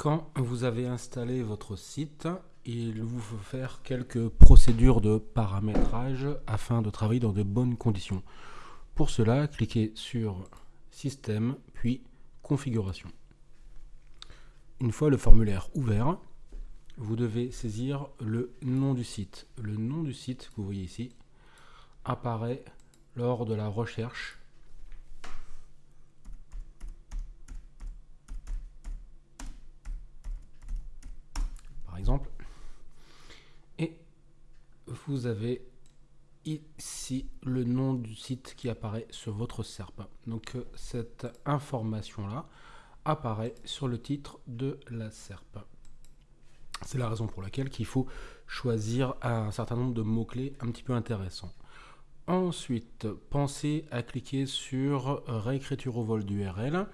Quand vous avez installé votre site, il vous faut faire quelques procédures de paramétrage afin de travailler dans de bonnes conditions. Pour cela, cliquez sur Système, puis Configuration. Une fois le formulaire ouvert, vous devez saisir le nom du site. Le nom du site que vous voyez ici apparaît lors de la recherche par et vous avez ici le nom du site qui apparaît sur votre SERP. Donc euh, cette information là apparaît sur le titre de la SERP. C'est la raison pour laquelle il faut choisir un certain nombre de mots-clés un petit peu intéressants. Ensuite, pensez à cliquer sur réécriture au vol d'URL.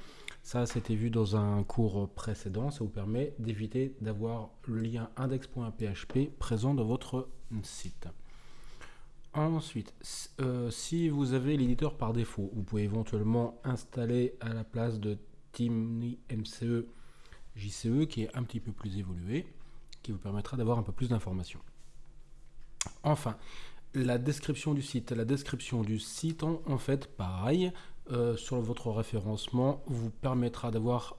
Ça, c'était vu dans un cours précédent. Ça vous permet d'éviter d'avoir le lien index.php présent dans votre site. Ensuite, euh, si vous avez l'éditeur par défaut, vous pouvez éventuellement installer à la place de Timmy MCE JCE qui est un petit peu plus évolué, qui vous permettra d'avoir un peu plus d'informations. Enfin, la description du site. La description du site, en, fait, pareil, euh, sur votre référencement, vous permettra d'avoir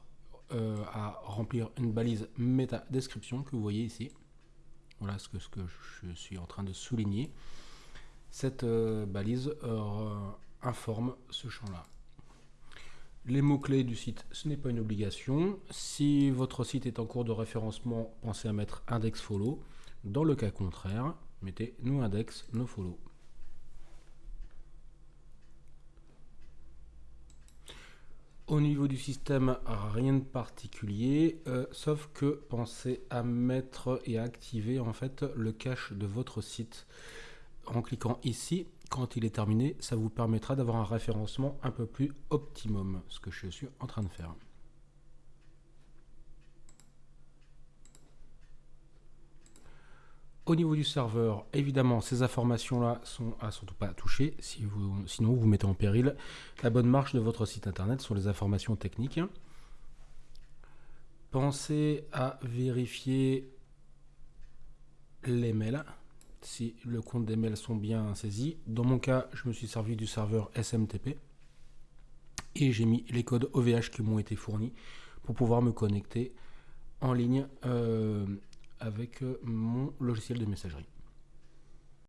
euh, à remplir une balise méta description que vous voyez ici. Voilà ce que, je suis en train de souligner. Cette euh, balise informe ce champ-là. Les mots-clés du site, ce n'est pas une obligation. Si votre site est en cours de référencement, pensez à mettre index follow. Dans le cas contraire, mettez no index, no follow. Au niveau du système, rien de particulier, euh, sauf que pensez à mettre et à activer en fait le cache de votre site. En cliquant ici, quand il est terminé, ça vous permettra d'avoir un référencement un peu plus optimum, ce que je suis en train de faire. Au niveau du serveur, évidemment, ces informations-là sont à surtout pas toucher, si vous, sinon vous mettez en péril la bonne marche de votre site internet sur les informations techniques. Pensez à vérifier les mails, si le compte des mails sont bien saisis. Dans mon cas, je me suis servi du serveur SMTP et j'ai mis les codes OVH qui m'ont été fournis pour pouvoir me connecter en ligne euh, avec euh, mon logiciel de messagerie.